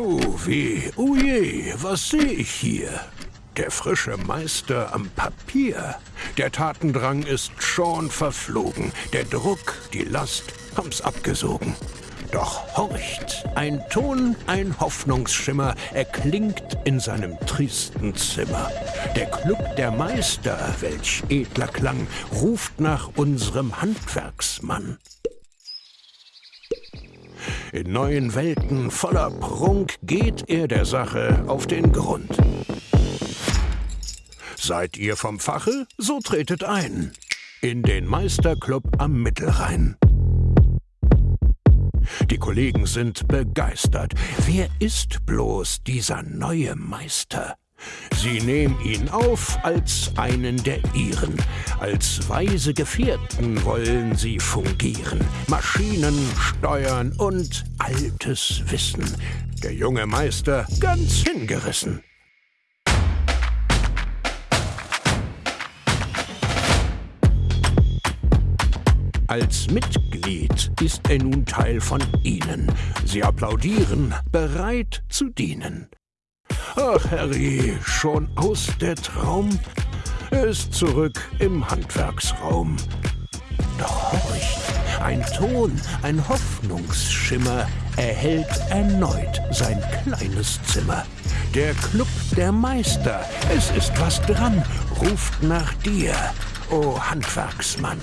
Oh weh, oh je, was sehe ich hier? Der frische Meister am Papier. Der Tatendrang ist schon verflogen. Der Druck, die Last haben's abgesogen. Doch horcht, ein Ton, ein Hoffnungsschimmer erklingt in seinem tristen Zimmer. Der Club der Meister, welch edler Klang, ruft nach unserem Handwerksmann. In neuen Welten voller Prunk geht er der Sache auf den Grund. Seid ihr vom Fache, so tretet ein in den Meisterclub am Mittelrhein. Die Kollegen sind begeistert. Wer ist bloß dieser neue Meister? Sie nehmen ihn auf als einen der ihren. Als weise Gefährten wollen sie fungieren. Maschinen steuern und altes Wissen. Der junge Meister ganz hingerissen. Als Mitglied ist er nun Teil von ihnen. Sie applaudieren, bereit zu dienen. Ach, Harry, schon aus der Traum? Er ist zurück im Handwerksraum. Doch horcht, ein Ton, ein Hoffnungsschimmer erhellt erneut sein kleines Zimmer. Der Club der Meister, es ist was dran, ruft nach dir, o Handwerksmann.